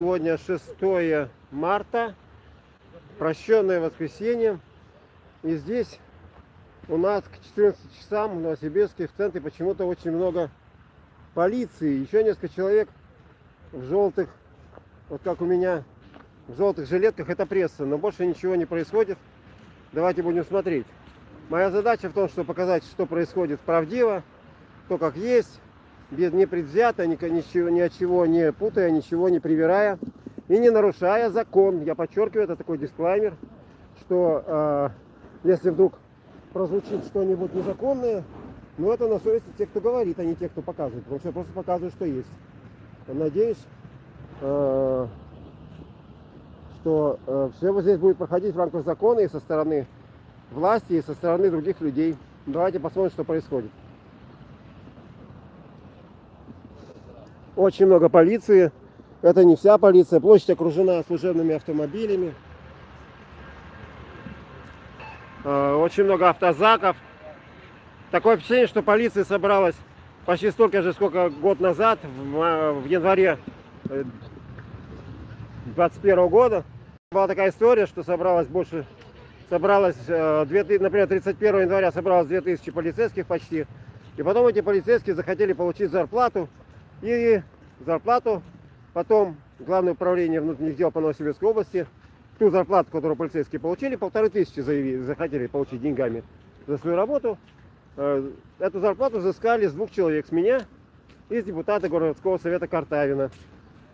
Сегодня 6 марта, прощенное воскресенье. И здесь у нас к 14 часам в Новосибирске в центре почему-то очень много полиции. Еще несколько человек в желтых, вот как у меня, в желтых жилетках. Это пресса, но больше ничего не происходит. Давайте будем смотреть. Моя задача в том, чтобы показать, что происходит правдиво, то как есть без непредвзято, ни, ничего, ни от чего не путая, ничего не привирая и не нарушая закон. Я подчеркиваю, это такой дисклаймер, что э, если вдруг прозвучит что-нибудь незаконное, ну это на совести тех, кто говорит, а не тех, кто показывает. Потому что я просто показываю, что есть. Надеюсь, э, что э, все вот здесь будет проходить в рамках закона и со стороны власти, и со стороны других людей. Давайте посмотрим, что происходит. Очень много полиции. Это не вся полиция. Площадь окружена служебными автомобилями. А, очень много автозаков. Такое впечатление, что полиция собралась почти столько же, сколько год назад, в, в январе 2021 э, года. Была такая история, что собралось больше, собралось, 2000, э, например, 31 января собралось 2000 полицейских почти. И потом эти полицейские захотели получить зарплату и зарплату. Потом Главное управление внутренних дел по Новосибирской области ту зарплату, которую полицейские получили, полторы тысячи заявили, захотели получить деньгами за свою работу. Э, эту зарплату взыскали с двух человек, с меня и с депутата городского совета Картавина.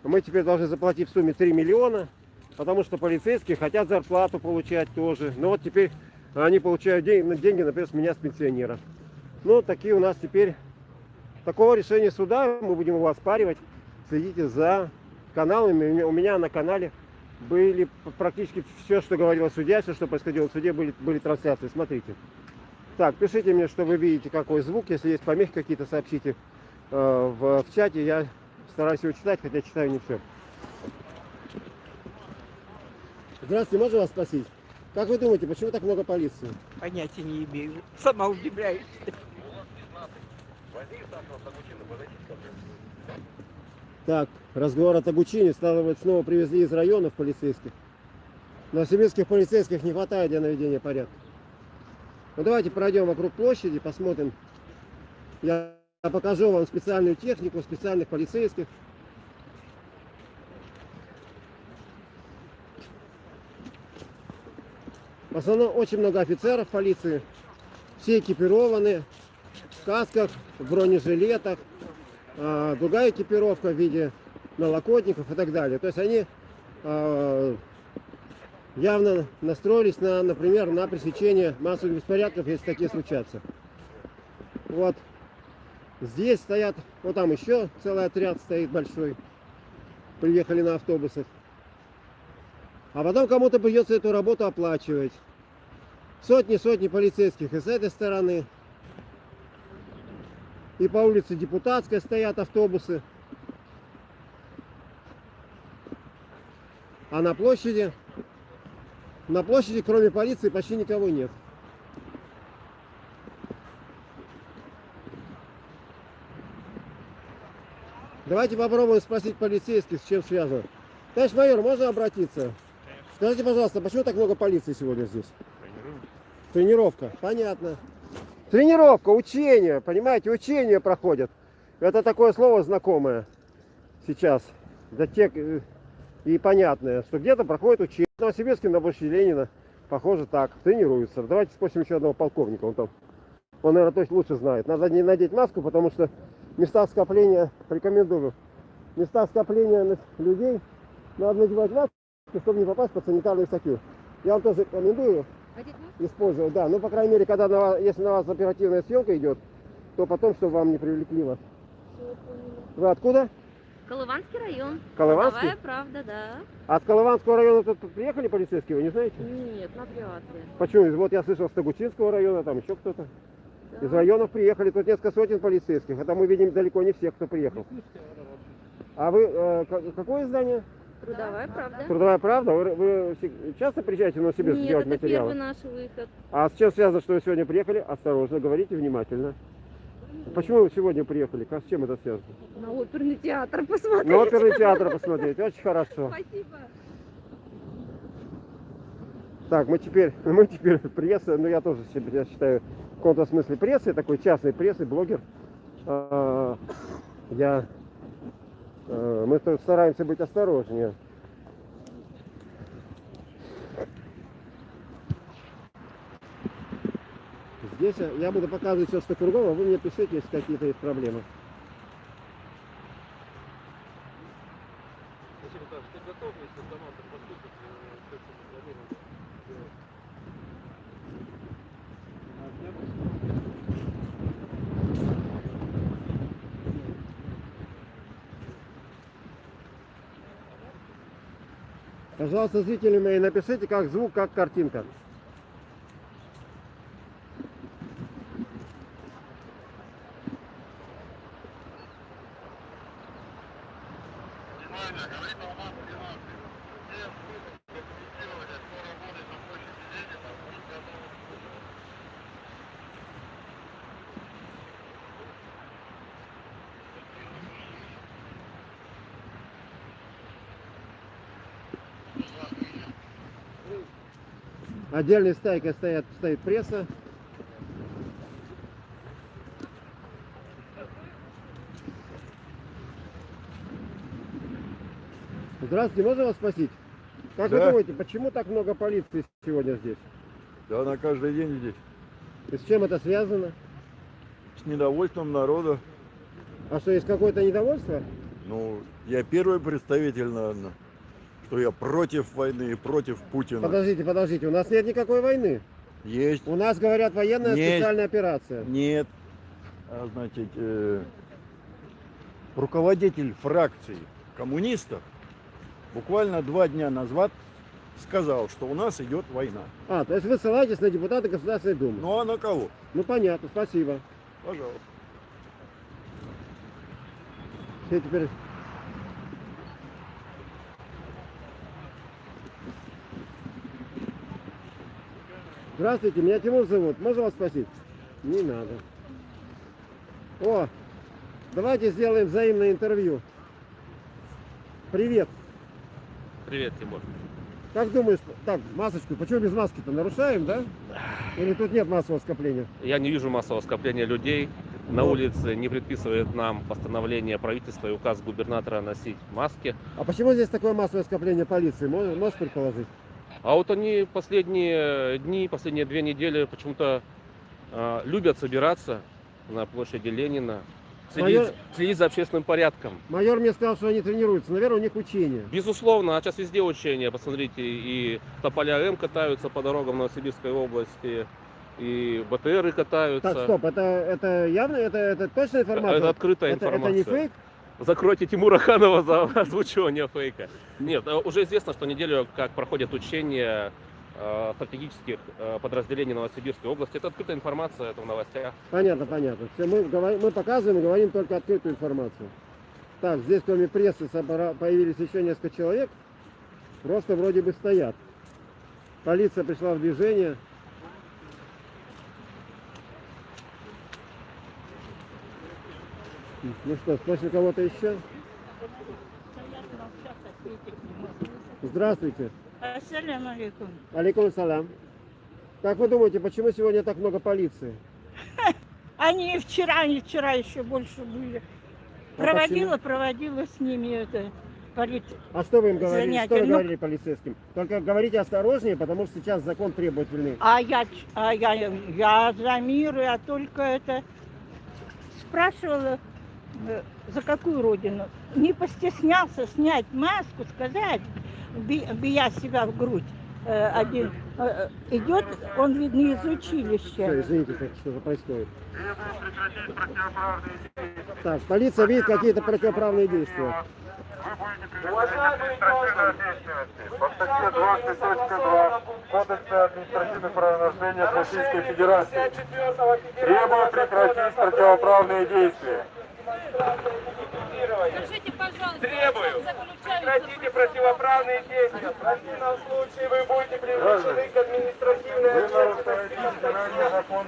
Мы теперь должны заплатить в сумме 3 миллиона, потому что полицейские хотят зарплату получать тоже. Но вот теперь они получают деньги, например, с меня, с пенсионера. Ну, такие у нас теперь Такого решения суда мы будем его оспаривать. Следите за каналами. У меня на канале были практически все, что говорил судья, все, что происходило в суде, были, были трансляции. Смотрите. Так, пишите мне, что вы видите, какой звук. Если есть помехи какие-то, сообщите э, в, в чате. Я стараюсь его читать, хотя читаю не все. Здравствуйте, можно вас спросить? Как вы думаете, почему так много полиции? Понятия не имею. Сама удивляюсь. Так, разговор о Тагучине. Стало быть, снова привезли из районов полицейских. Новосибирских полицейских не хватает для наведения порядка. Ну давайте пройдем вокруг площади, посмотрим. Я покажу вам специальную технику, специальных полицейских. В основном очень много офицеров полиции. Все экипированы в касках, в бронежилетах, а, другая экипировка в виде налокотников и так далее. То есть они а, явно настроились на, например, на пресечение массовых беспорядков, если такие случатся. Вот здесь стоят, вот там еще целый отряд стоит большой. Приехали на автобусах. А потом кому-то придется эту работу оплачивать. Сотни-сотни полицейских и с этой стороны, и по улице Депутатской стоят автобусы. А на площади, на площади кроме полиции почти никого нет. Давайте попробуем спросить полицейских, с чем связано. Товарищ майор, можно обратиться? Скажите, пожалуйста, почему так много полиции сегодня здесь? Тренировка. Тренировка, понятно. Тренировка, учение, понимаете, учение проходят. Это такое слово знакомое сейчас для тех э, и понятное, что где-то проходит учение. В Новосибирске на площади Ленина, похоже, так, тренируются. Давайте спросим еще одного полковника, он там, он, наверное, точно лучше знает. Надо не надеть маску, потому что места скопления, рекомендую, места скопления людей надо надевать маску, чтобы не попасть под санитарную статью. Я вам тоже рекомендую использовать, да. Ну, по крайней мере, когда на вас, если на вас оперативная съемка идет, то потом, чтобы вам не привлекли вас. Вы откуда? Колыванский район. Колыванский? Трудовая правда, да. А с Колыванского района тут приехали полицейские, вы не знаете? Нет, навряд ли. Почему? Вот я слышал с Тагучинского района, там еще кто-то. Да. Из районов приехали, тут несколько сотен полицейских. Это мы видим далеко не всех, кто приехал. А вы, э, какое здание? Трудовая правда. Трудовая правда? Вы, вы часто приезжаете в Новосибирск Нет, делать это материалы? первый наш выход. А с чем связано, что вы сегодня приехали? Осторожно, говорите внимательно. Почему вы сегодня приехали? Как, с чем это связано? На оперный театр посмотреть. На оперный театр посмотреть. Очень хорошо. Спасибо. Так, мы теперь, мы теперь пресса, ну я тоже себя считаю в каком-то смысле прессой, такой частной прессой, блогер. А, Я, мы тут стараемся быть осторожнее. Здесь я буду показывать все, что кругом, а вы мне пишите, если какие-то есть проблемы. Пожалуйста, зрители мои, напишите, как звук, как картинка. Отдельной стайкой стоят, стоит пресса. Здравствуйте, можно вас спросить? Как вы Да. думаете, почему так много полиции сегодня здесь? Да она каждый день здесь. И с чем это связано? С недовольством народа. А что, есть какое-то недовольство? Ну, я первый представитель, наверное, что я против войны и против Путина. Подождите, подождите, у нас нет никакой войны. Есть. У нас, говорят, военная Есть. специальная операция. Нет. А, значит, э, руководитель фракции коммунистов буквально два дня назад сказал, что у нас идет война. А, то есть вы ссылаетесь на депутата Государственной Думы. Ну а на кого? Ну понятно, спасибо. Пожалуйста. Все теперь... Здравствуйте, меня Тимур зовут. Можно вас спросить? Не надо. О, давайте сделаем взаимное интервью. Привет. Привет, Тимур. Как думаешь, так, масочку, почему без маски-то? Нарушаем, да? Или тут нет массового скопления? Я не вижу массового скопления людей. На улице не предписывает нам постановление правительства и указ губернатора носить маски. А почему здесь такое массовое скопление полиции? Можешь, можешь предположить? А вот они последние дни, последние две недели почему-то э, любят собираться на площади Ленина, следить, Майор- следить за общественным порядком. Майор мне сказал, что они тренируются. Наверное, у них учения. Безусловно, а сейчас везде учения. Посмотрите, и тополя М катаются по дорогам Новосибирской области, и БТРы катаются. Так, стоп, это, это явно, это, это точная информация? Это открытая это, это информация. не фейк? Закройте Тимура Ханова за озвучивание фейка. Нет, э, уже известно, что неделю как проходят учения э, стратегических э, подразделений Новосибирской области. Это открытая информация, это в новостях. Понятно, понятно. Все, мы, говорим- мы показываем и говорим только открытую информацию. Так, здесь кроме прессы появились еще несколько человек. Просто вроде бы стоят. Полиция пришла в движение. Ну что, спросим кого-то еще? Здравствуйте. Ассаляму алейкум. Алейкум салям. Как вы думаете, почему сегодня так много полиции? Они вчера, и вчера еще больше были. А Проводила, проводила с ними это полит. А что вы им говорили? Занятия. Что вы Ну- говорили полицейским? Только говорите осторожнее, потому что сейчас закон требует войны. А я, а я, я за мир, я только это спрашивала, за какую родину. Не постеснялся снять маску, сказать, би- бия себя в грудь. Э, Один э, идет, он, видно, из училища. извините, как- что же происходит. Так, полиция видит какие-то противоправные действия. Уважаемые административной по статье 20.2 Кодекса административных правонарушений Российской Федерации требую прекратить противоправные действия. Скажите, пожалуйста, Требую. Прекратите противоправные действия. В противном случае вы будете привлечены к административной ответственности. Федеральный закон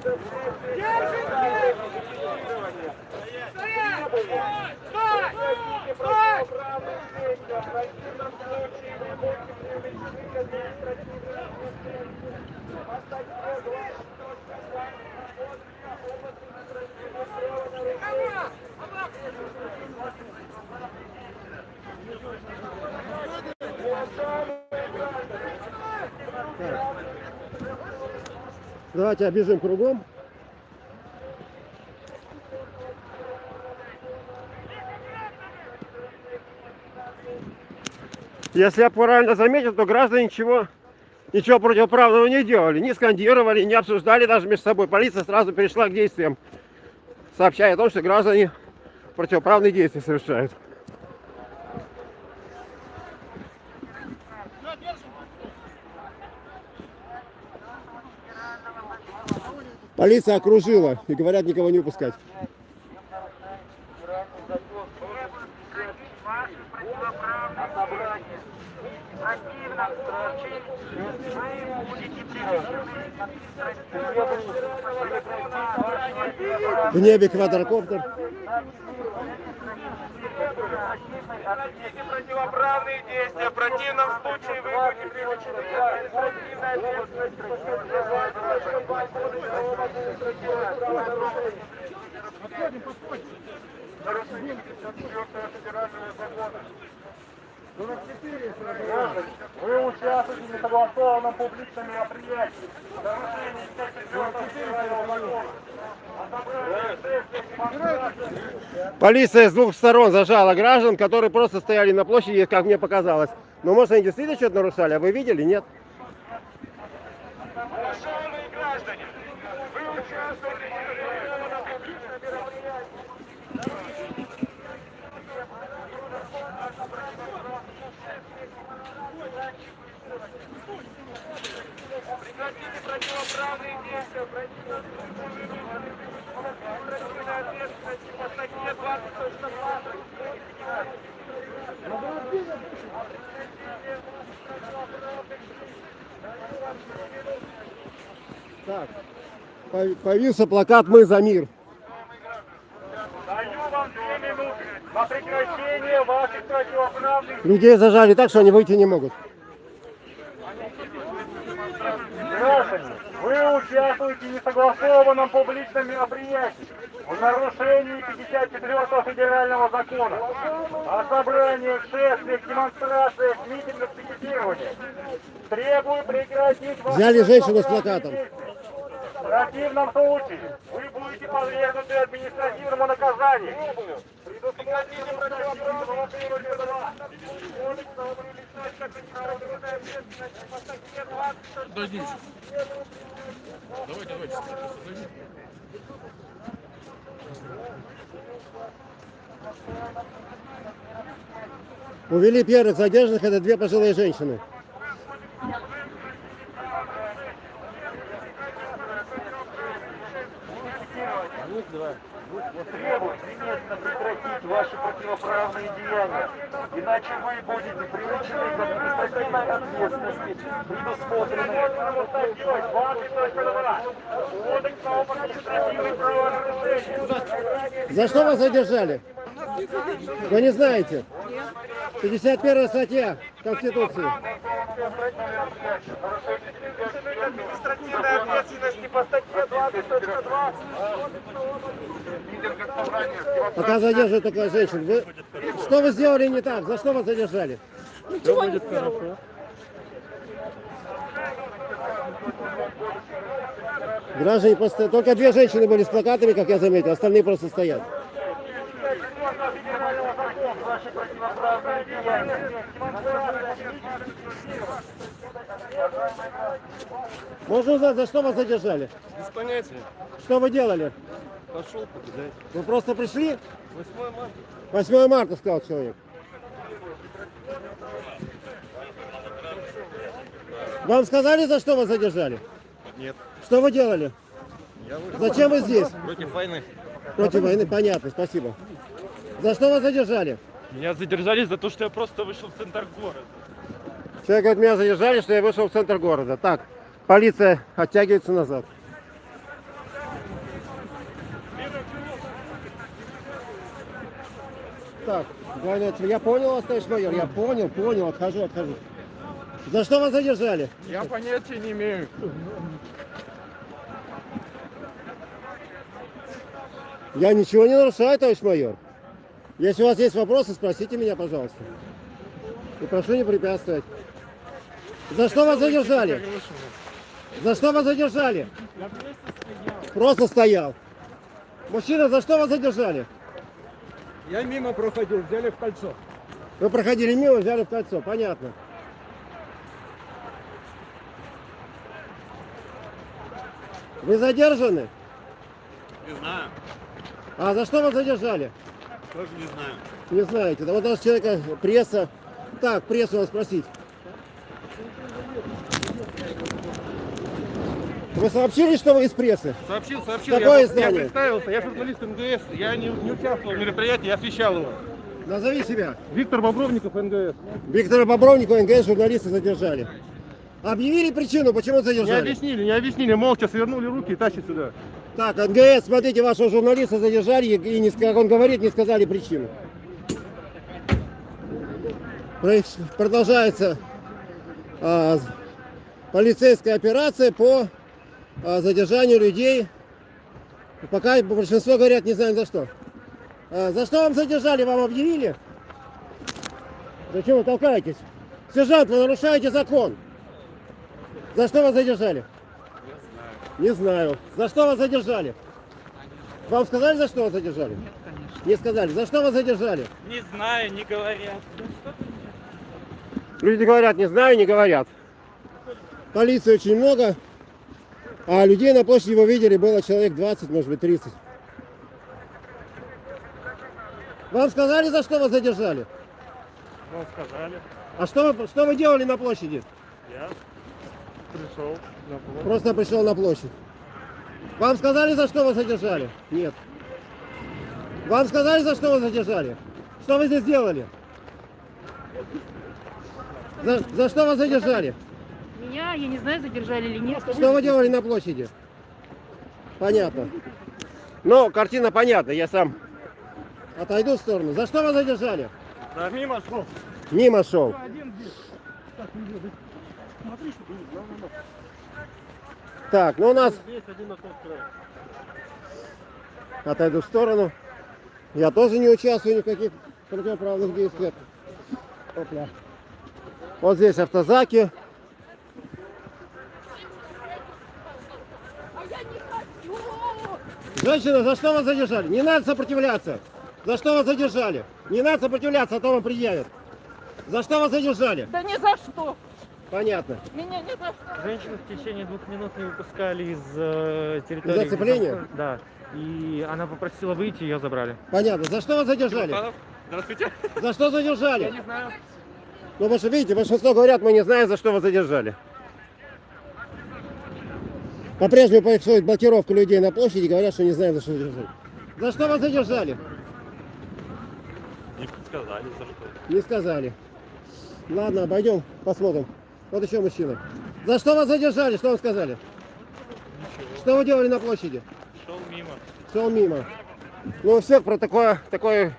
54. Давайте обежим кругом. Если я правильно заметил, то граждане ничего, ничего противоправного не делали. Не скандировали, не обсуждали даже между собой. Полиция сразу перешла к действиям, сообщая о том, что граждане противоправные действия совершают. Полиция окружила и говорят никого не выпускать. В небе квадрокоптер. Противоправные действия. В противном случае вы будете привлечены к административной ответственности. Нарушение 54 федерального закона. Вы участвуете в несогласованном публичном мероприятии. Нарушение 54 федерального закона. Полиция с двух сторон зажала граждан, которые просто стояли на площади, как мне показалось. Но может они действительно что-то нарушали, а вы видели? Нет. Уважаемые граждане, вы участвуете в несогласованном публичном мероприятии. Прекратите противоправные действия. Административная ответственность по статье 20.2. Так, пов- повился плакат «Мы за мир». Даю вам две минуты на прекращение ваших противоправных Людей зажали так, что они выйти не могут. Граждане, вы участвуете в несогласованном публичном мероприятии в нарушении 54 федерального закона о собраниях, шествиях, демонстрациях, митингах, пикетированиях. Требую прекратить Взяли женщину с плакатом. действия. В противном случае вы будете подвергнуты административному наказанию. По статье 20 Увели первых задержанных, это две пожилые женщины. Требует немедленно прекратить ваши противоправные деяния, иначе вы будете привлечены к административной ответственности, предусмотренной статьей 20.2 Кодекса об административных правонарушениях. За что вас задержали? Вы не знаете? 51 статья Конституции. Административной ответственности по статье 20.2 Пока задерживают только женщин. Вы... Что вы сделали не так? За что вас задержали? Ничего не сделала. Граждане просто... Только две женщины были с плакатами, как я заметил, остальные просто стоят. федерального закона ваши противоправные деяния. Можно узнать, за что вас задержали? Без понятия. Что вы делали? Пошел погулять. Вы просто пришли? 8 марта. 8 марта, сказал человек. Вам сказали, за что вас задержали? Нет. Что вы делали? Я вышел Зачем вы здесь? против войны. Против войны, понятно, спасибо. За что вас задержали? Меня задержали за то, что я просто вышел в центр города. Человек говорит, меня задержали, что я вышел в центр города. Так, полиция оттягивается назад. Так, ответ. я понял вас, товарищ майор, я понял, понял, отхожу, отхожу. За что вас задержали? Я понятия не имею. Я ничего не нарушаю, товарищ майор. Если у вас есть вопросы, спросите меня, пожалуйста. И прошу не препятствовать. За что вас задержали? За что вас задержали? Просто стоял. Мужчина, за что вас задержали? Я мимо проходил, взяли в кольцо. Вы проходили мимо, взяли в кольцо, понятно. Вы задержаны? Не знаю. А за что вас задержали? Тоже не знаю. Не знаете. Да вот у нас человека пресса. Так, прессу надо спросить. Вы сообщили, что вы из прессы? Сообщил, сообщил. Какое я, издание? Я представился, я журналист МГС, я не, не участвовал в мероприятии, я освещал его. Назови себя. Виктор Бобровников, НГС. Виктора Бобровникова, НГС, журналиста задержали. Объявили причину, почему Не задержали? объяснили, не объяснили, молча свернули руки и тащат сюда. Так, НГС, смотрите, вашего журналиста задержали и, не, как он говорит, не сказали причину. Продолжается а, полицейская операция по а, задержанию людей. Пока большинство говорят, не знаем за что. А, за что вам задержали, вам объявили? Зачем вы толкаетесь? Сержант, вы нарушаете закон. За что вас задержали? Не знаю. За что вас задержали? Вам сказали, за что вас задержали? Нет, конечно. Не сказали. За что вас задержали? Не знаю, не говорят. Люди говорят, не знаю, не говорят. Полиции очень много, а людей на площади вы видели было человек 20, может быть 30. Вам сказали, за что вас задержали? Ну, сказали. А что вы, что вы делали на площади? Я пришел на площадь. Просто пришел на площадь. Вам сказали, за что вас задержали? Нет. Вам сказали, за что вас задержали? Что вы здесь делали? За, за что вас задержали? Меня, я не знаю, задержали или нет. Что вы делали на площади? Понятно. Ну, картина понятна, я сам отойду в сторону. За что вас задержали? Да, мимо шел. Мимо шел. Так, ну у нас Здесь один отойду в сторону. Я тоже не участвую ни в каких противоправных действиях. Опля. Вот здесь автозаки. Женщина, за что вас задержали? Не надо сопротивляться. За что вас задержали? Не надо сопротивляться, а то вам предъявят. За что вас задержали? Да ни за что. Понятно. Меня что. Женщину в течение двух минут не выпускали из э, территории. Из оцепления? где заход- Да. И она попросила выйти, ее забрали. Понятно. За что вас задержали? Здравствуйте. За что задержали? Я не знаю. Ну, потому что, видите, большинство говорят, мы не знаем, за что вас задержали. По-прежнему происходит блокировка людей на площади, говорят, что не знаем, за что задержали. За что вас задержали? Не сказали, за что. Не сказали. Ладно, обойдем, посмотрим. Вот еще мужчина. За что вас задержали? Что вам сказали? Что вы делали на площади? Шел мимо. Шел мимо. Ну, у всех про такое, такое,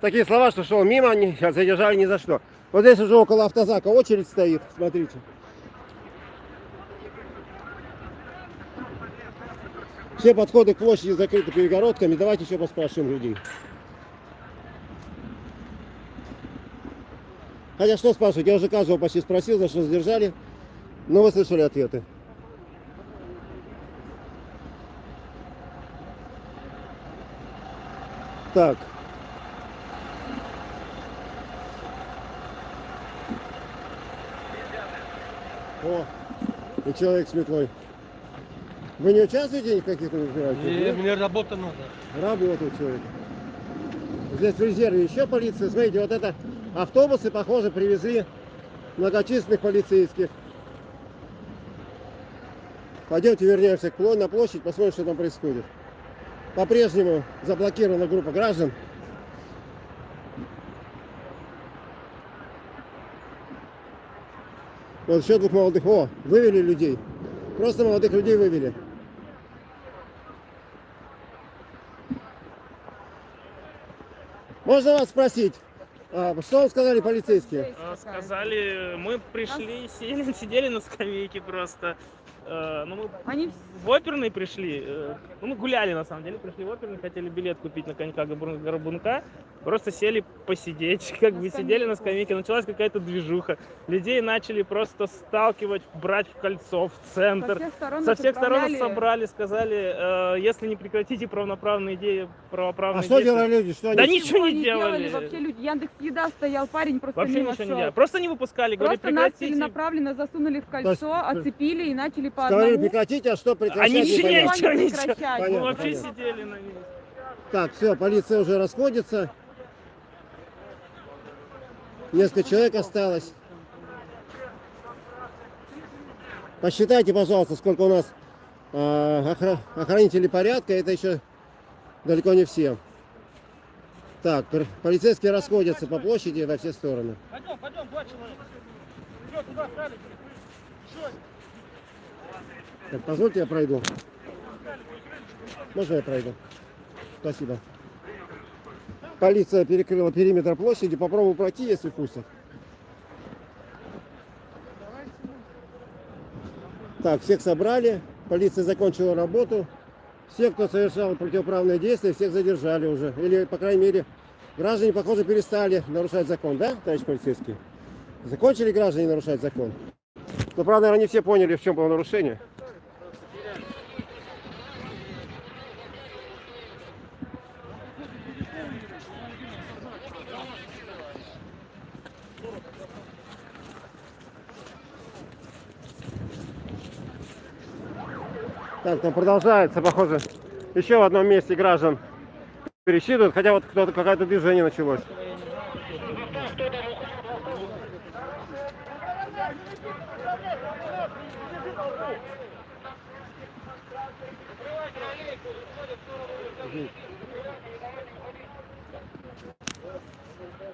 такие слова, что шел мимо, не, задержали ни за что. Вот здесь уже около автозака очередь стоит, смотрите. Все подходы к площади закрыты перегородками. Давайте еще поспрашиваем людей. Хотя что спрашивать, я уже каждого почти спросил, за что задержали. Но вы слышали ответы. Так. О, и человек с метлой. Вы не участвуете в каких мероприятиях? нет? мне работа надо. Работает человек. Здесь в резерве еще полиция. Смотрите, вот это автобусы, похоже, привезли многочисленных полицейских. Пойдемте вернемся к на площадь, посмотрим, что там происходит. по-прежнему заблокирована группа граждан. Вот еще двух молодых. О, вывели людей. Просто молодых людей вывели. Можно вас спросить, а, что сказали полицейские? Э, Сказали, мы пришли, сели, сидели на скамейке просто. Э, Ну, мы Они в оперный пришли. э, Ну, мы гуляли, на самом деле, пришли в оперный, хотели билет купить на конька Горбун- Горбунка. Просто сели посидеть, как бы сидели на скамейке. Началась какая-то движуха. Людей начали просто сталкивать, брать в кольцо, в со центр. всех сторон Со нас всех сторон собрали, сказали, э, если не прекратите правоправные идеи, правоправные А что действия- делали люди? Что Да они... ничего не не делали. Вообще люди, Яндекс Еда стоял, парень просто Вообще ничего не делали. Просто не выпускали, говорили, Просто нас прекратите. целенаправленно засунули в есть, кольцо, оцепили и начали по Сказали одному. прекратите, а что прекращать Они ничего, непонятно. ничего, не ничего. прекращать. Мы Понятно, вообще понятно. сидели на месте. Так, все, полиция уже расходится. Несколько человек осталось. Посчитайте, пожалуйста, сколько у нас охра- охранителей порядка. Это еще далеко не все. Так, полицейские расходятся по площади во все стороны. Пойдем, пойдем, два человека. Все, туда стали. Так, позвольте, я пройду. Можно я пройду? Спасибо. Полиция перекрыла периметр площади. Попробую пройти, если пустят. Так, всех собрали. Полиция закончила работу. Все, кто совершал противоправные действия, всех задержали уже. Или, по крайней мере, граждане, похоже, перестали нарушать закон, да, товарищ полицейский? Закончили граждане нарушать закон? Но, правда, не все поняли, в чем было нарушение. Так, там продолжается, похоже, еще в одном месте граждан пересчитывают, хотя вот кто-то какое-то движение началось.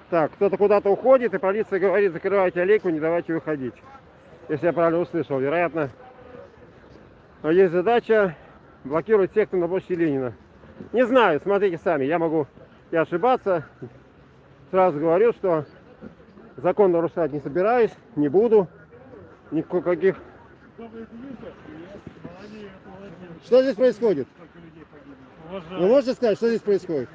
Так, кто-то куда-то уходит, и полиция говорит, закрывайте аллейку, не давайте выходить. Если я правильно услышал, вероятно, но есть задача блокировать сектор на площади Ленина. Не знаю, смотрите сами, я могу и ошибаться. Сразу говорю, что закон нарушать не собираюсь, не буду. Никаких... Что здесь происходит? Вы можете сказать, что здесь происходит?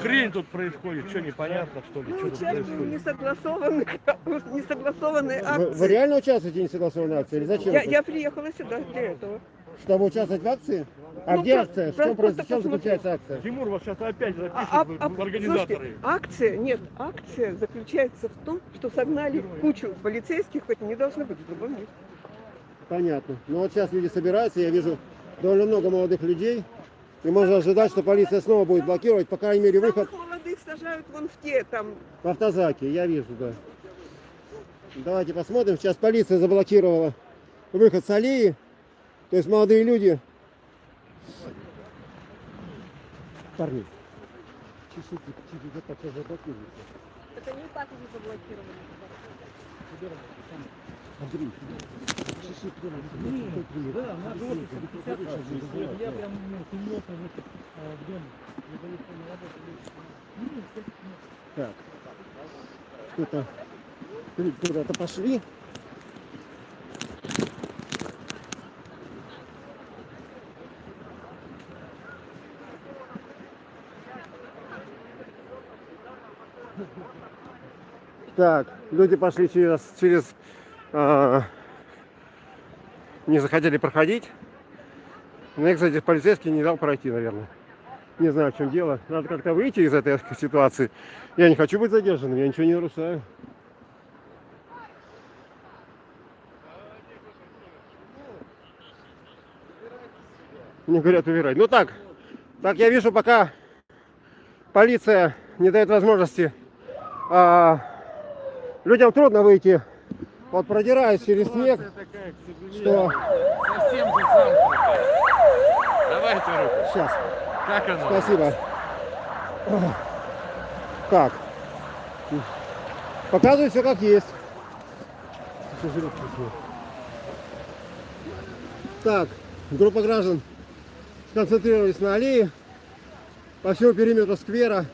Хрень тут происходит, что непонятно, что ли? Мы что участвуем в несогласованных, несогласованной Вы, акции. вы реально участвуете в несогласованной акции? Или зачем? Я, это? я приехала сюда для этого. Чтобы участвовать в акции? А Ну, где про- акция? Про- чем, просто в чем заключается акция? Тимур вас сейчас опять запишет А- а- в- а- организаторы. слушайте, акция, нет, акция заключается в том, что согнали кучу полицейских, хоть не должны быть в другом месте. Понятно. Ну вот сейчас люди собираются, я вижу довольно много молодых людей. И можно ожидать, что полиция снова будет блокировать, по крайней мере, выход Самых молодых сажают вон в те, там, в автозаке. Я вижу, да. Давайте посмотрим. Сейчас полиция заблокировала выход с аллеи. То есть молодые люди... Парни. вот так вот заблокируйте. Это не так уже заблокировали. Андрей, чуть-чуть прямо, вот такой пример. Я прям серьезно в дом. Так. Кто-то куда-то пошли. Так, люди пошли через, через а, не захотели проходить. Мне, кстати, полицейский не дал пройти, наверное. Не знаю, в чем дело. Надо как-то выйти из этой ситуации. Я не хочу быть задержанным, я ничего не нарушаю. Мне говорят убирать. Ну так, так я вижу, пока полиция не дает возможности а, людям трудно выйти. Вот продираясь через снег, что Совсем же замкнутая. Руку. сейчас. Как оно? Спасибо. Так. Показываю все как есть. Так, группа граждан сконцентрировались на аллее. По всему периметру сквера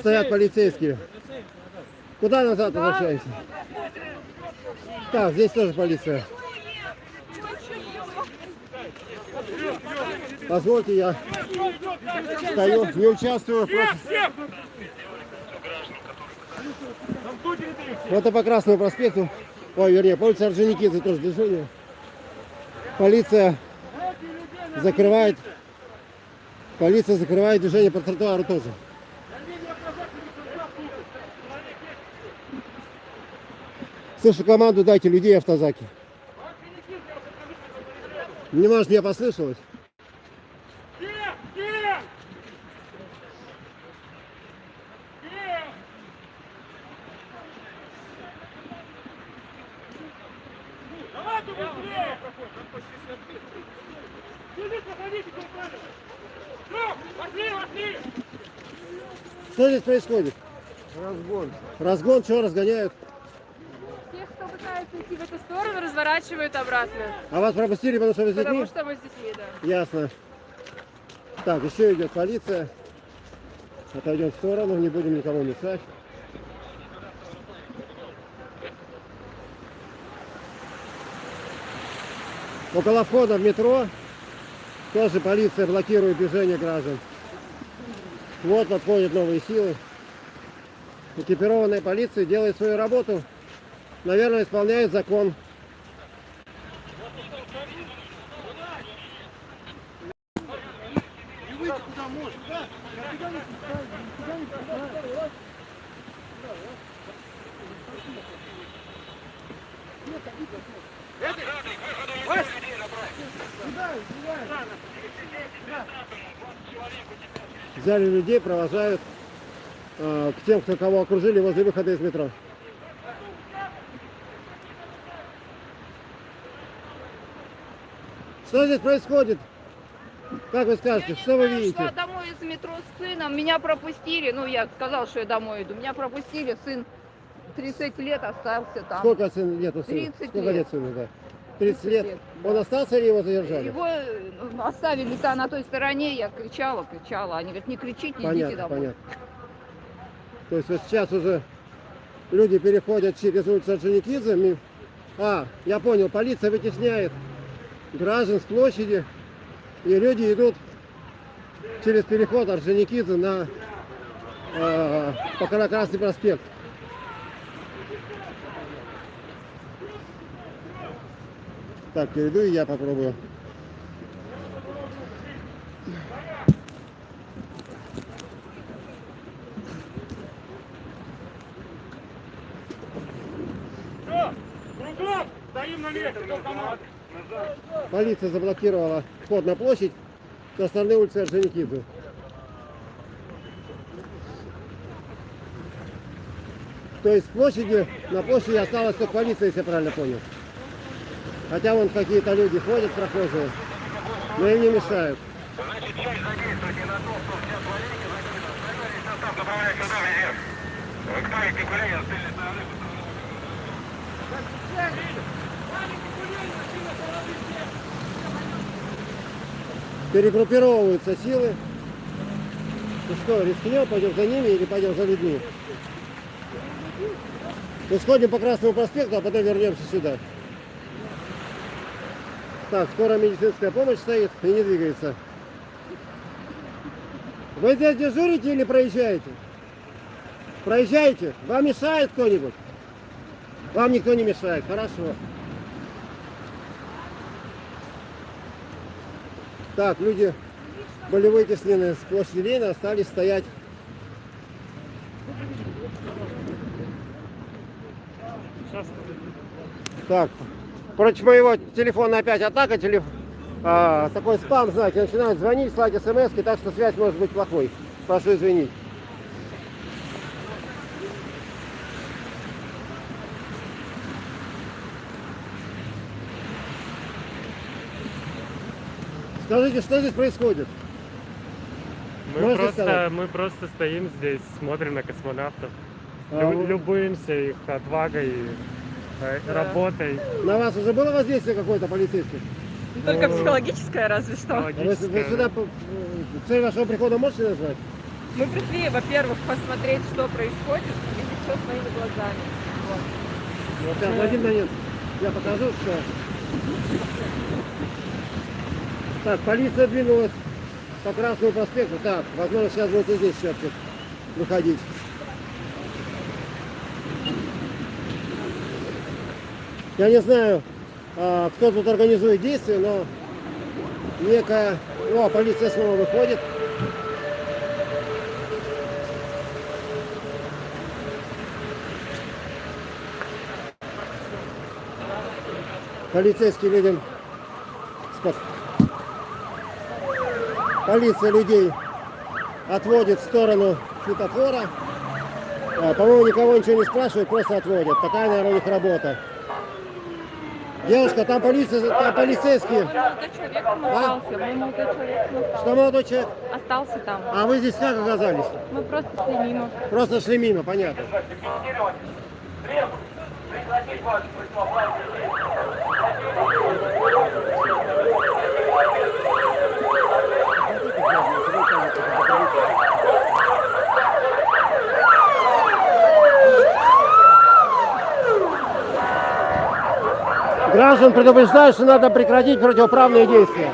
стоят полицейские. Куда назад возвращаемся? Так, здесь тоже полиция. Позвольте, я стою, не участвую. Просто... Вот и по Красному проспекту, ой, вернее, по улице Орджоникидзе тоже движение. Полиция закрывает, полиция закрывает движение по тротуару тоже. Слышу команду, дайте людей автозаки. Не может, мне послышалось. Что здесь происходит? Разгон. Разгон, что разгоняют? Пытается идти в эту сторону, разворачивают обратно. А вас пропустили, потому что вы с детьми? Потому что мы с детьми, да. Ясно. Так, еще идет полиция. Отойдем в сторону, не будем никому мешать. Около входа в метро тоже полиция блокирует движение граждан. Вот подходят новые силы. Экипированная полиция делает свою работу. Наверное, исполняет закон. Взяли людей, провожают э, к тем, кто кого окружили возле выхода из метро. Что здесь происходит? Как вы скажете, что вы видите? шла домой из метро с сыном, меня пропустили, ну я сказал, что я домой иду, меня пропустили, сын 30 лет остался там. Сколько сын лет у сына? 30 Сколько лет. лет сыну, да? 30 лет. Он остался или его задержали? Его э, оставили-то на той стороне, я кричала, кричала, они говорят, не кричите, идите Понятно, домой. понятно. То есть вот сейчас уже люди переходят через улицу Орджоникидзе. А, я понял, полиция вытесняет граждан с площади, и люди идут через переход Орджоникидзе на э, по Красный проспект. Так, перейду и я попробую. Все, кругом, стоим на месте, кто команд. Полиция заблокировала вход на площадь со стороны улицы Орджоникидзе. То есть площади, на площади осталась только полиция, если я правильно понял. Хотя вон какие-то люди ходят, прохожие, но им не мешают. Значит, часть задействуйте на то, что вся полиция закрыта. Остальной состав направляйте туда, везде. Кто эти гуляют, с тыльной стороны. Перегруппировываются силы. Ну что, рискнем, пойдем за ними или пойдем за людьми? Мы сходим по Красному проспекту, а потом вернемся сюда. Так, скоро медицинская помощь стоит и не двигается. Вы здесь дежурите или проезжаете? Проезжаете? Вам мешает кто-нибудь? Вам никто не мешает, хорошо. Так, люди были вытеснены с площади остались стоять. Так, против моего телефона опять атака, телеф... а, такой спам, знаете, начинают звонить, слать смс, так что связь может быть плохой. Прошу извинить. Скажите, что здесь происходит? Мы Можете просто, сказать? мы просто стоим здесь, смотрим на космонавтов, А лю- любуемся их отвагой, э, работой. На вас уже было воздействие какое-то полицейских? Только Ну, психологическое разве что. А Вы, вы сюда цель вашего прихода можете назвать? Мы пришли, во-первых, посмотреть, что происходит, видеть все своими глазами. Вот. Вот сейчас, в один момент я покажу, что... Так, полиция двинулась по Красному проспекту. Так, возможно, сейчас будет и здесь сейчас выходить. Я не знаю, а, кто тут организует действия, но некая... О, полиция снова выходит. Полицейский людям... спас- Полиция людей отводит в сторону светофора. А, По-моему, никого ничего не спрашивают, просто отводят. Такая, наверное, у них работа. Девушка, там полиция, там полицейские. Молодой человек А? Мой молодой человек остался. Что молодой человек? Остался там. А вы здесь как оказались? Мы просто шли мимо. Просто шли мимо, понятно. Прекратить ваши Граждан предупреждают, что надо прекратить противоправные действия.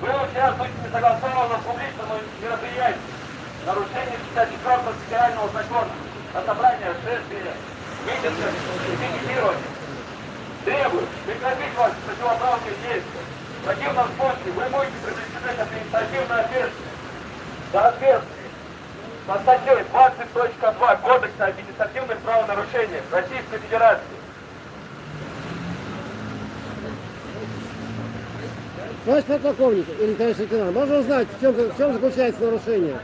Вы участвуете в несогласованном публичном мероприятии. Нарушение 54 федерального закона о собрании, шествия, митинга и пикетирования. Требую прекратить ваши противоправные действия. В противном случае вы будете привлечены к административной ответственности. За ответственность по статье 20.2 Кодекса административных правонарушений Российской Федерации. Товарищ подполковник или товарищ лейтенант, можно узнать, в чем, в чем заключается нарушение?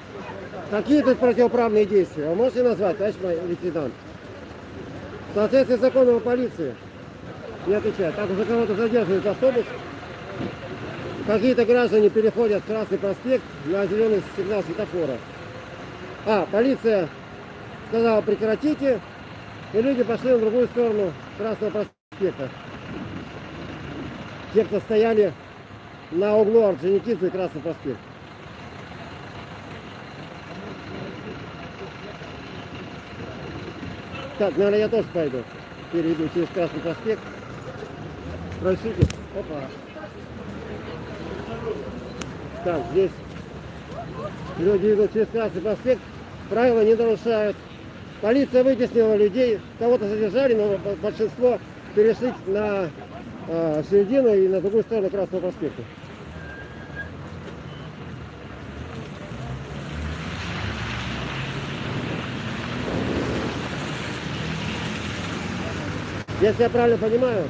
Какие тут противоправные действия? Вы можете назвать, товарищ мой лейтенант? В соответствии с законом о полиции не отвечает. Так уже кого-то задерживает автобус. Какие-то граждане переходят Красный проспект на зеленый сигнал светофора. А, полиция сказала прекратите, и люди пошли на другую сторону Красного проспекта. Те, кто стояли на углу Орджоникидзе и Красный проспект. Так, наверное, я тоже пойду. Перейду через Красный проспект. Разрешите? Опа. Так, здесь люди идут через Красный проспект. Правила не нарушают. Полиция вытеснила людей. Кого-то задержали, но большинство перешли на э, середину и на другую сторону Красного проспекта. Если я правильно понимаю,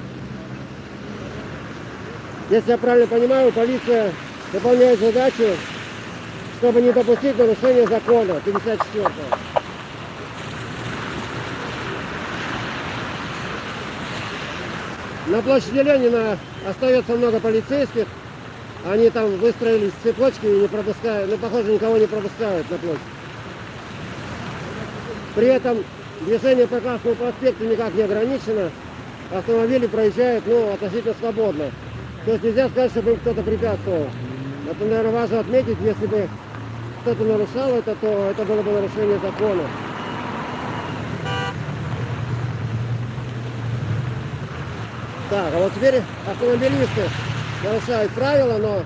если я правильно понимаю, полиция выполняет задачу, чтобы не допустить нарушения закона 54 -го. На площади Ленина остается много полицейских. Они там выстроились в цепочки и не пропускают, ну, похоже, никого не пропускают на площадь. При этом движение по Красному проспекту никак не ограничено. Автомобили проезжают, ну, относительно свободно. То есть нельзя сказать, чтобы им кто-то препятствовал. Это, наверное, важно отметить, если бы кто-то нарушал это, то это было бы нарушение закона. Так, а вот теперь автомобилисты нарушают правила, но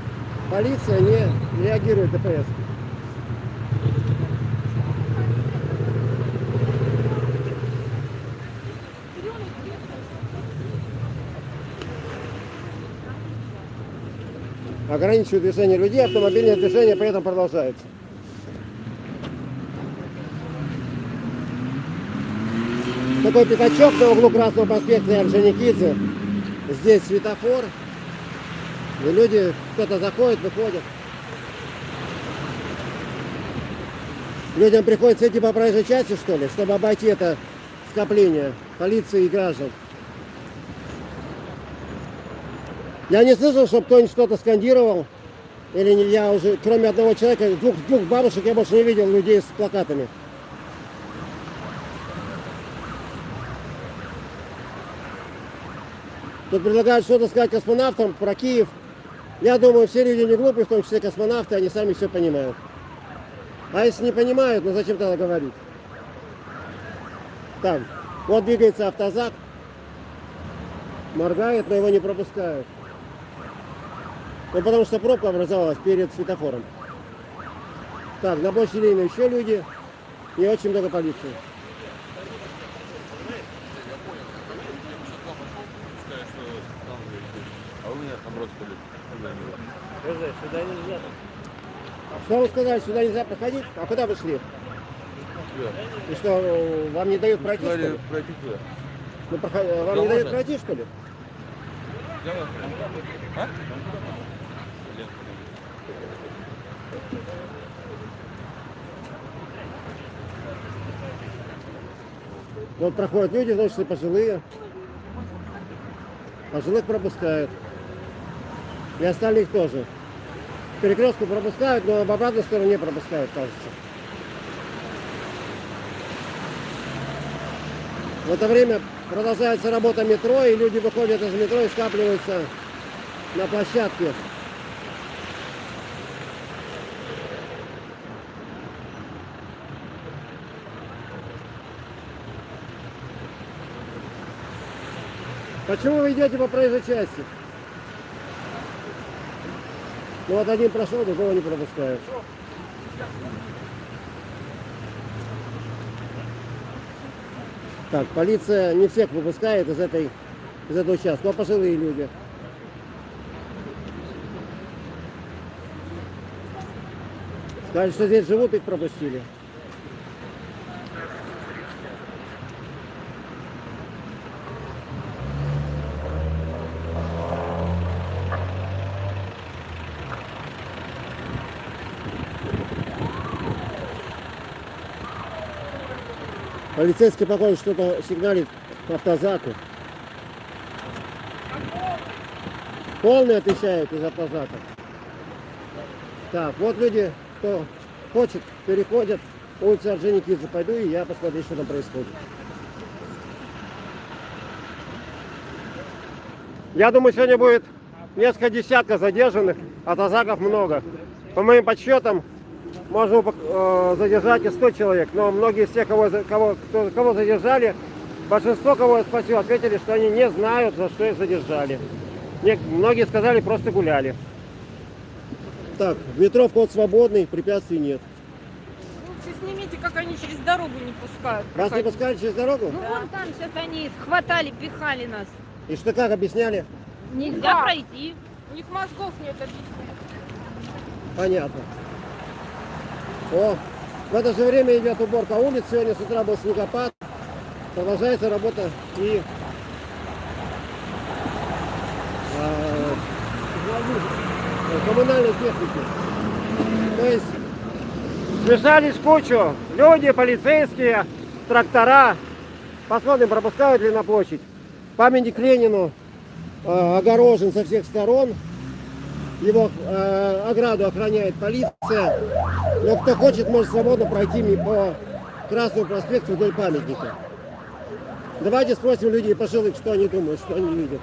полиция не реагирует ДПС. Ограничивают движение людей, автомобильное движение при этом продолжается. Такой пятачок на углу Красного проспекта и Орджоникидзе. Здесь светофор. И люди, кто-то заходит, выходит. Людям приходится идти по проезжей части, что ли, чтобы обойти это скопление полиции и граждан. Я не слышал, чтобы кто-нибудь что-то скандировал. Или не я уже, кроме одного человека, двух, двух бабушек я больше не видел людей с плакатами. Тут предлагают что-то сказать космонавтам про Киев. Я думаю, все люди не глупые, в том числе космонавты, они сами все понимают. А если не понимают, ну зачем тогда говорить? Так, вот двигается автозак. Моргает, но его не пропускают. Ну, потому что пробка образовалась перед светофором. Так, на площади Ленина еще люди и очень много полиции. А меня наоборот были. сюда нельзя. Что вы сказали, сюда нельзя проходить? А куда вы шли? И что, вам не дают пройти, что ли? Пройти куда? Ну, проход- Вам Да не дают можно. пройти, что ли? А? Вот проходят люди, значит, и пожилые. Пожилых пропускают. И остальных тоже. Перекрестку пропускают, но в обратную сторону не пропускают, кажется. В это время продолжается работа метро, и люди выходят из метро и скапливаются на площадке. Почему вы идете по проезжей части? Ну вот один прошел, другого не пропускают. Так, полиция не всех выпускает из этой из этого участка, но пожилые люди. Сказали, что здесь живут, их пропустили. Полицейский, похоже, что-то сигналит к автозаку. Полный отвечает из автозака. Так, вот люди, кто хочет, переходят улицу Орджоникидзе. Пойду и я посмотрю, что там происходит. Я думаю, сегодня будет несколько десятков задержанных, а тазаков много. По моим подсчетам, можно э, задержать и 100 человек, но многие из тех, кого, кого, кто- кого задержали, большинство, кого я спросил, ответили, что они не знают, за что их задержали. Не- многие сказали, просто гуляли. Так, в метро вход свободный, препятствий нет. Лучше снимите, как они через дорогу не пускают. Вас не пускали через дорогу? Ну вон там сейчас они хватали, пихали нас. И что как объясняли? Нельзя Да. пройти. У них мозгов нет объяснять. Понятно. О, в это же время идет уборка улиц. Сегодня с утра был снегопад. Продолжается работа и а, коммунальной техники. То есть смешались в кучу люди, полицейские, трактора. Посмотрим, пропускают ли на площадь. Памятник Ленину э, огорожен со всех сторон. Его э, ограду охраняет полиция. Но кто хочет, может свободно пройти по Красному проспекту вдоль памятника. Давайте спросим людей пожилых, что они думают, что они видят.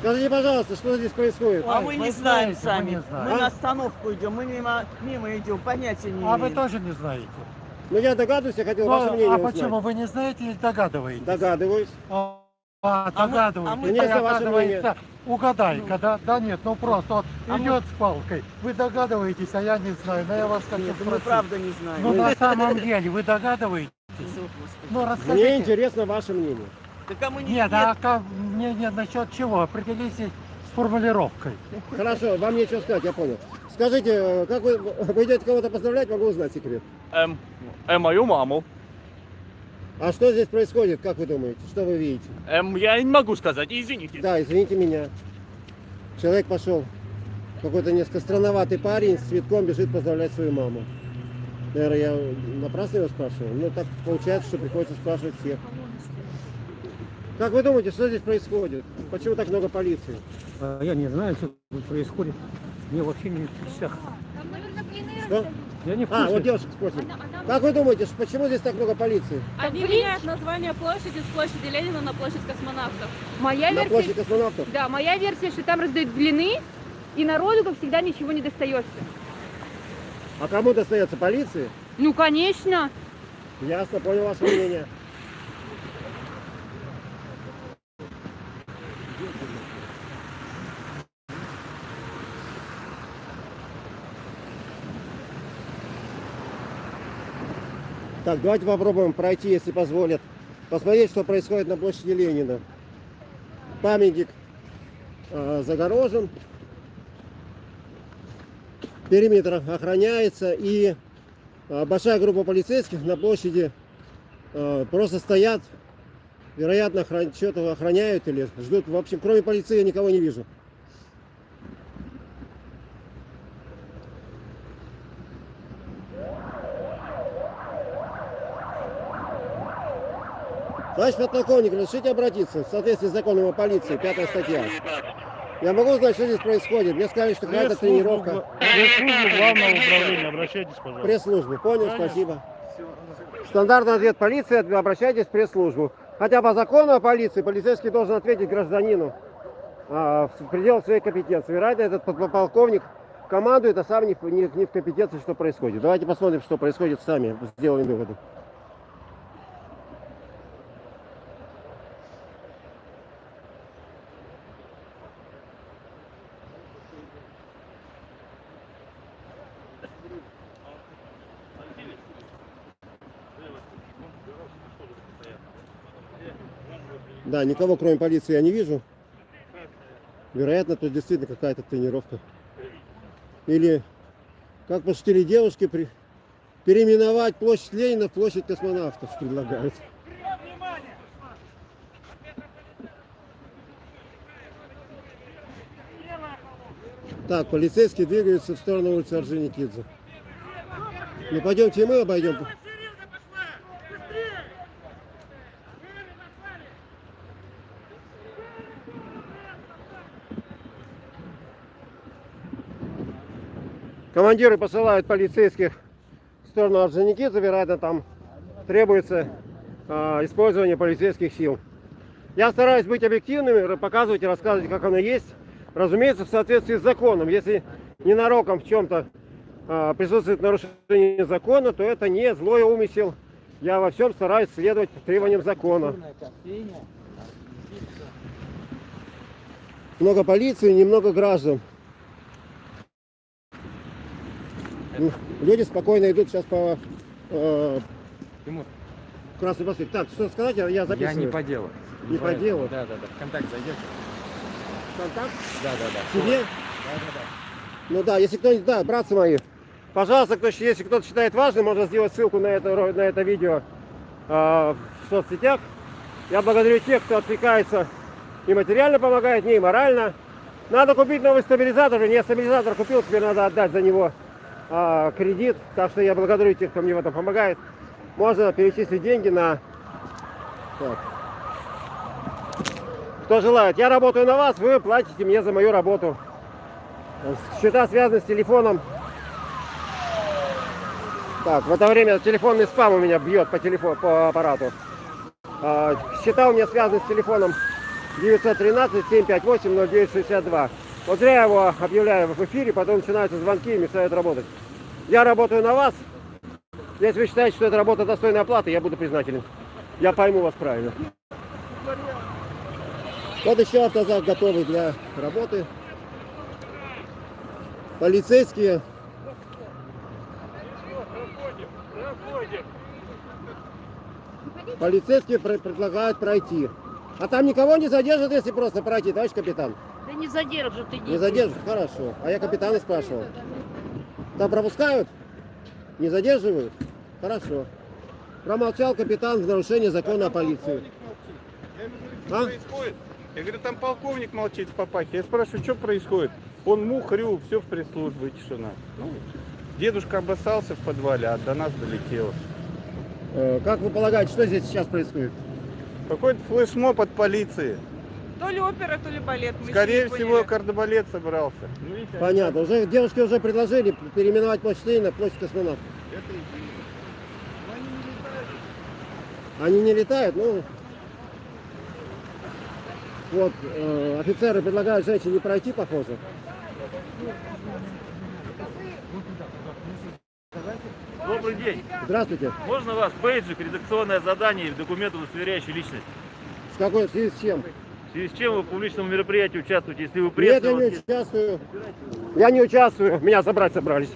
Скажите, пожалуйста, что здесь происходит? А мы не знаем сами. Мы А? на остановку идем, мы мимо, мимо идем, понятия не А вы имеем. тоже не знаете? Ну я догадываюсь, я хотел Ну, ваше мнение а узнать. почему? Вы не знаете или догадываетесь? Догадываюсь. А, А мы- догадываетесь. а мы- И Мне за ваше оказывается, угадайка, да? Да нет, ну просто вот А мы- идет с палкой. Вы догадываетесь, а я не знаю. Но я вас хочу Нет, мы спросить. правда не знаем. Ну на самом деле, вы догадываетесь? Ну Мне расскажите. интересно ваше мнение. Так а мы не Нет, а как, мне нет, насчет чего? Определитесь с формулировкой. Хорошо, вам нечего сказать, я понял. Скажите, э, как вы, вы идете кого-то поздравлять, могу узнать секрет. Эм, э, мою маму. А что здесь происходит, как вы думаете? Что вы видите? Эм, я не могу сказать, извините. Да, извините меня. Человек пошел. Какой-то несколько странноватый парень с цветком бежит поздравлять свою маму. Наверное, я напрасно его спрашиваю. Ну, так получается, что приходится спрашивать всех. Как вы думаете, что здесь происходит? Почему так много полиции? А Я не знаю, что происходит. Мне вообще не в курсах. Что? Я не в А, курсе. вот девушка спросит. Как вы думаете, почему здесь так много полиции? Они меняют название площади с площади Ленина на площадь космонавтов. Моя На версия... площади космонавтов? Да, моя версия, что там раздают блины, и народу, как всегда, ничего не достается. А кому достается полиции? Ну, конечно. Ясно, понял ваше мнение. Так, давайте попробуем пройти, если позволят. Посмотреть, что происходит на площади Ленина. Памятник э, загорожен. Периметр охраняется и а, большая группа полицейских на площади а, просто стоят, вероятно, что-то охраняют или ждут. В общем, кроме полиции я никого не вижу. Товарищ подполковник, разрешите обратиться в соответствии с законом о полиции, пятая статья. Я могу узнать, что здесь происходит? Мне сказали, что какая-то тренировка. Пресс-службу главного управления, обращайтесь, пожалуйста. Пресс-службы. Понял, Конечно. спасибо. Стандартный ответ полиции, обращайтесь в пресс-службу. Хотя по закону о полиции полицейский должен ответить гражданину а, в пределах своей компетенции. Вероятно, этот подполковник командует, а сам не, не- не в компетенции, что происходит. Давайте посмотрим, что происходит сами, сделаем выводы. Да, никого кроме полиции я не вижу. Вероятно, тут действительно какая-то тренировка. Или, как пошутили девушки, при... переименовать площадь Ленина в площадь космонавтов предлагают. Так, полицейские двигаются в сторону улицы Орджоникидзе. Ну пойдемте и мы обойдем. Командиры посылают полицейских в сторону Орджоникидзе, вероятно, там требуется а, использование полицейских сил. Я стараюсь быть объективным, показывать и рассказывать, как оно есть. Разумеется, в соответствии с законом. Если ненароком в чем-то а, присутствует нарушение закона, то это не злой умысел. Я во всем стараюсь следовать требованиям закона. Много полиции, немного граждан. Ну, Люди спокойно идут сейчас по э, Красный проспект. Так, что сказать, я, записываю. Я не по делу. Не по делу? Да, да, да. Вконтакте зайдешь? Контакт? Да, да, да. Себе? Да, да, да. Ну да, если кто-нибудь, да, братцы мои, пожалуйста, кто, если кто-то считает важным, можно сделать ссылку на это, на это видео а, в соцсетях. Я благодарю тех, кто откликается и материально помогает, мне и морально. Надо купить новый стабилизатор, не стабилизатор купил, теперь надо отдать за него а, кредит. Так что я благодарю тех, кто мне в этом помогает. Можно перечислить деньги на... Так. Кто желает. Я работаю на вас, вы платите мне за мою работу. Счета связаны с телефоном. Так, в это время телефонный спам у меня бьет по телефону, по аппарату. А, счета у меня связаны с телефоном 913-758-0962. Вот я его объявляю в эфире, потом начинаются звонки и мешают работать. Я работаю на вас. Если вы считаете, что эта работа достойна оплаты, я буду признателен. Я пойму вас правильно. Вот еще автозак готовый для работы. Полицейские. Полицейские пр- предлагают пройти. А там никого не задержат, если просто пройти, товарищ капитан? Да не задержат, иди. Не задержат? Хорошо. А я капитана спрашивал. Там пропускают? Не задерживают? Хорошо. Промолчал капитан в нарушение закона о полиции. Что происходит? Я говорю, там полковник молчит в папахе. Я спрашиваю, что происходит? Он мухрю, все в пресс-службу и тишина. Ну, дедушка обоссался в подвале, а до нас долетело. Э, Как вы полагаете, что здесь сейчас происходит? Какой-то флешмоб от полиции. То ли опера, то ли балет. мы Скорее не всего, кардебалет собрался. Понятно. Уже девушки уже предложили переименовать площадь Ленина на площадь космонавтов. Они не летают, ну... Вот, э, офицеры предлагают женщине не пройти, похоже. Добрый день. Здравствуйте. Можно вас бейджик, редакционное задание и документ, удостоверяющий личность? С какой в связи с чем? В связи с чем вы в публичном мероприятии участвуете, если вы Нет, пресса? я у вас не есть- участвую. Я не участвую. Меня забрать собрались.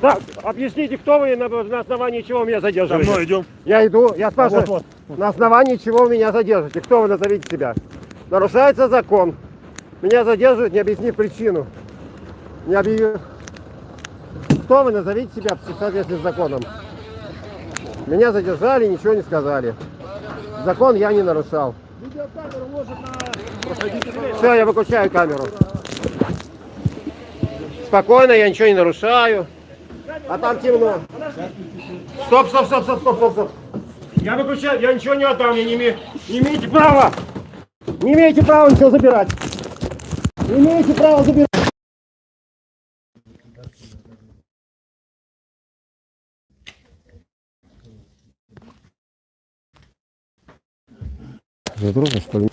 Так, объясните, кто вы и на, на основании чего меня задерживаете? За мной идем. Я иду, я спрашиваю, Вот, вот, на основании чего вы меня задержите? Кто вы, назовите себя? Нарушается закон. Меня задерживают, не объяснив причину. Не объявив. Кто вы, назовите себя в соответствии с законом. Меня задержали, ничего не сказали. Закон я не нарушал. Все, я выключаю камеру. Спокойно, я ничего не нарушаю. А там темно. Стоп, стоп, стоп, стоп, стоп, стоп, стоп. Я выключаю, я ничего не отдам, я не имею. Не имеете права. Не имеете права ничего забирать. Не имеете права забирать. Задрожно, что ли?